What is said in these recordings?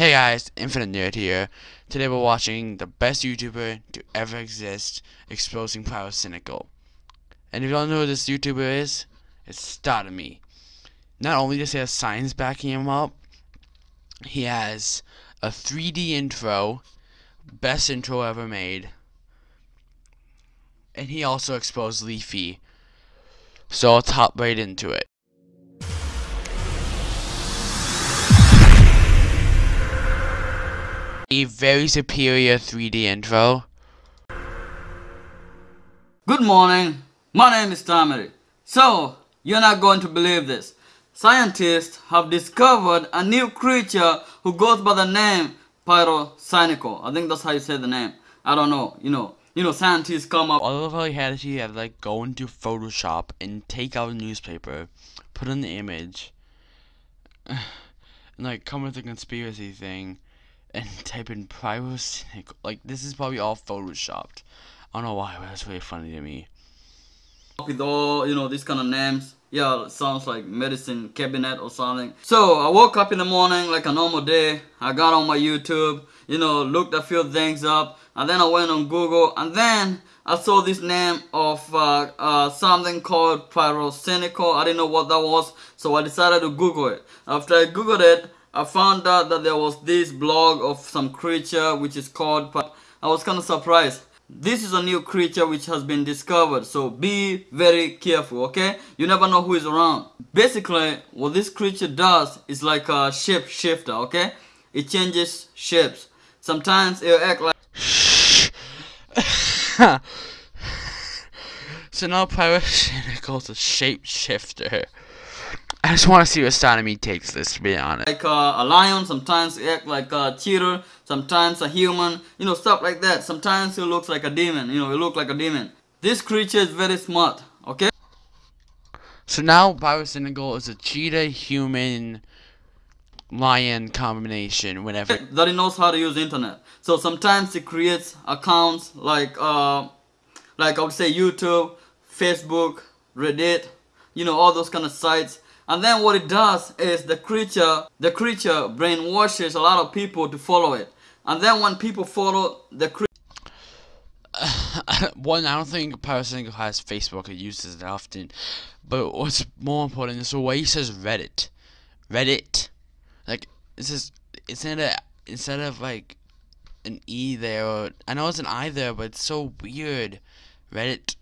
Hey guys, Infinite Nerd here. Today we're watching the best YouTuber to ever exist, exposing Pyrocynical. And if you don't know who this YouTuber is, it's Startame. Not only does he have signs backing him up, he has a 3D intro, best intro ever made, and he also exposed Leafy. So let's hop right into it. A very superior 3D intro. Good morning, my name is Tamari. So, you're not going to believe this. Scientists have discovered a new creature who goes by the name Pyrocynical. I think that's how you say the name. I don't know, you know. You know, scientists come up. All he had to have like go into Photoshop and take out a newspaper, put in the image, and like come with a conspiracy thing, and type in pyrocynical. Like this is probably all photoshopped. I don't know why, but that's really funny to me. with all you know these kind of names yeah sounds like medicine cabinet or something so i woke up in the morning like a normal day i got on my youtube you know looked a few things up and then i went on google and then i saw this name of uh, uh, something called pyrocynical i didn't know what that was so i decided to google it after i googled it i found out that there was this blog of some creature which is called i was kind of surprised. This is a new creature which has been discovered so be very careful okay? You never know who is around. Basically what this creature does is like a shape shifter okay? It changes shapes. Sometimes it'll act like so now Pyrocynical's a shapeshifter. I just want to see what Startame takes this, to be honest. like uh, a lion sometimes act like a cheater sometimes a human you know stuff like that sometimes he looks like a demon you know he look like a demon this creature is very smart okay So now Pyrocynical is a cheetah human lion combination whenever that he knows how to use internet. So sometimes he creates accounts like uh, like I would say YouTube, Facebook, Reddit, you know all those kind of sites. And then what it does is the creature the creature brainwashes a lot of people to follow it. And then when people follow the creature one, I don't think Pyrocynical has Facebook or uses it often. But what's more important is the way he says Reddit. Reddit. Like it's instead of instead of like an E there or I know it's an I there, but it's so weird. Reddit.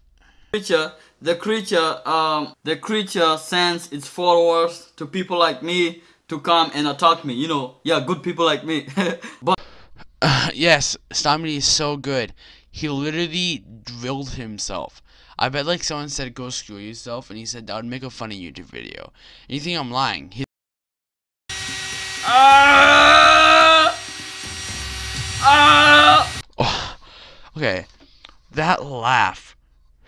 Creature the creature um the creature sends its followers to people like me to come and attack me you know yeah good people like me but yes, Startame is so good. He literally drilled himself. I bet like someone said go screw yourself and he said that would make a funny YouTube video. And you think I'm lying. He Ah! Ah! Okay, that laugh.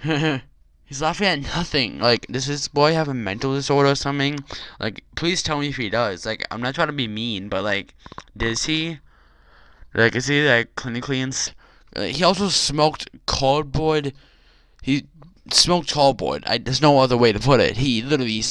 He's laughing at nothing. Like, does this boy have a mental disorder or something? Like, please tell me if he does. Like, I'm not trying to be mean, but like, does he? Like, is he like clinically ins? Uh, he also smoked cardboard. He smoked cardboard. I, there's no other way to put it. He literally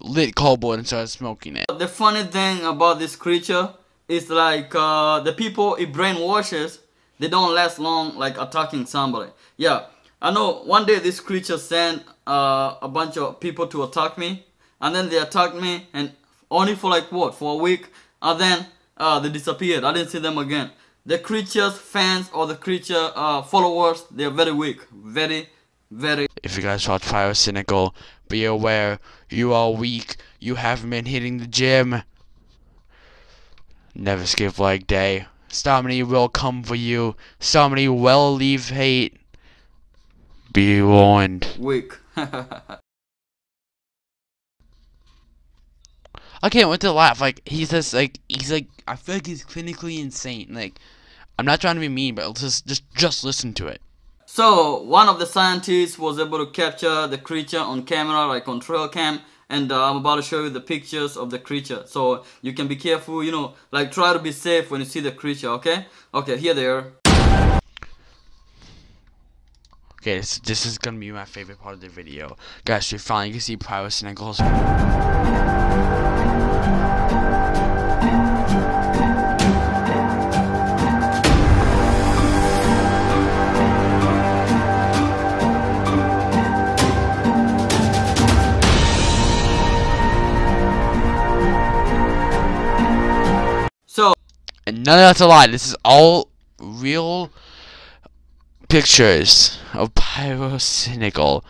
lit cardboard and started smoking it. The funny thing about this creature is like uh, the people it brainwashes, they don't last long like attacking somebody. Yeah, I know one day this creature sent uh, a bunch of people to attack me, and then they attacked me, and only for like what for a week, and then uh, they disappeared. I didn't see them again. The creature's fans or the creature uh, followers, they are very weak, very, very If you guys watch Cynical, be aware you are weak. You haven't been hitting the gym. Never skip leg day. Starmany will come for you. Starmany will leave hate. Be warned. weak. I can't wait to laugh. Like he's just like he's like I feel like he's clinically insane. Like I'm not trying to be mean, but just just just listen to it. So one of the scientists was able to capture the creature on camera, like on trail cam, and uh, I'm about to show you the pictures of the creature. So you can be careful, you know, like try to be safe when you see the creature. Okay? Okay, here they are. Okay, this, this is gonna be my favorite part of the video. Guys, we finally can see Pyrus and So, and none of that's a lie. This is all real pictures of Pyrocynical.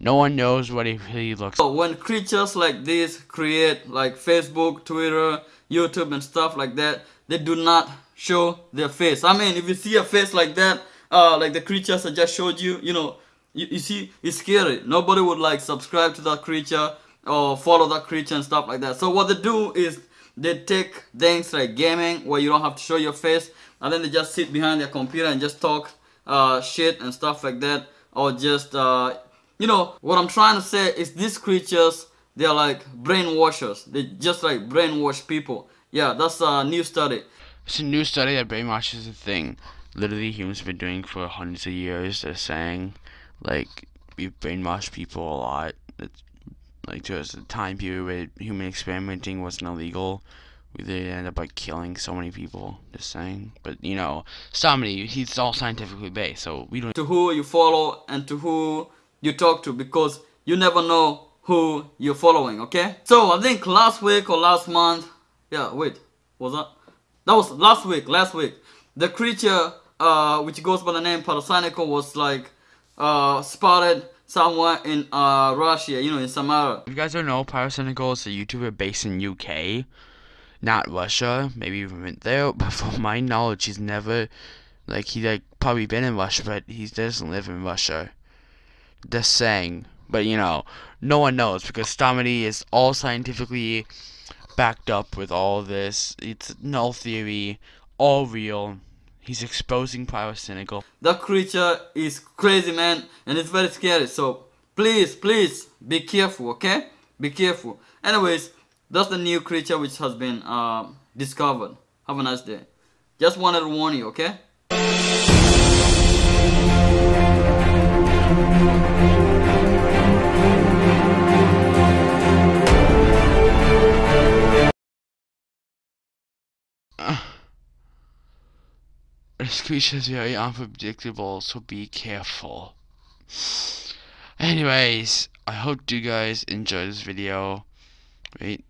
No one knows what he really looks like. When creatures like this create like Facebook, Twitter, YouTube and stuff like that, they do not show their face. I mean, if you see a face like that, uh, like the creatures I just showed you, you know, you, you see, it's scary. Nobody would like subscribe to that creature or follow that creature and stuff like that. So what they do is they take things like gaming where you don't have to show your face and then they just sit behind their computer and just talk uh, shit and stuff like that or just uh, you know what I'm trying to say is these creatures they're like brainwashers. They just like brainwash people. Yeah that's a new study. It's a new study that brainwash is a thing. Literally humans have been doing for hundreds of years. They're saying like we brainwash people a lot. It's like there was a time period where human experimenting wasn't illegal we did end up like killing so many people. Just saying, but you know, somebody he's all scientifically based, so we don't. To who you follow and to who you talk to, because you never know who you're following. Okay. So I think last week or last month, yeah. Wait, was that? That was last week. Last week, the creature, uh, which goes by the name Pyrocynical, was like, uh, spotted somewhere in uh Russia. You know, in Samara. If you guys don't know, Pyrocynical is a YouTuber based in UK not Russia. Maybe even went there, but from my knowledge, he's never like he like probably been in Russia, but he doesn't live in Russia. Just saying, but you know, no one knows because Stomedy is all scientifically backed up with all this. It's null theory, all real. He's exposing pyrocynical. That creature is crazy, man, and it's very scary. So please, please be careful, okay? Be careful. Anyways. That's the new creature which has been uh, discovered. Have a nice day. Just wanted to warn you, okay? this creature is very unpredictable, so be careful. Anyways, I hope you guys enjoyed this video. Wait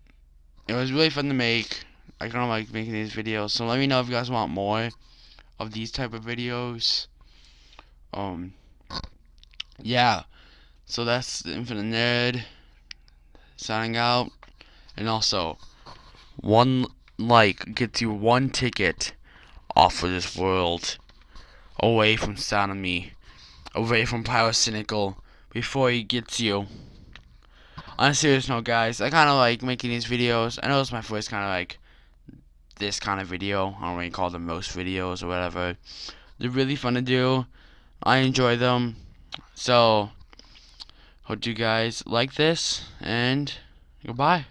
it was really fun to make. I kind of like making these videos. So let me know if you guys want more of these type of videos. Um, yeah. So that's the Infinite Nerd signing out. And also, one like gets you one ticket off of this world away from Sodomy, away from Pyrocynical, before he gets you on a serious note, guys, I kind of like making these videos. I know it's my first kind of like this kind of video. I don't really call them most videos or whatever. They're really fun to do. I enjoy them. So, hope you guys like this, and goodbye.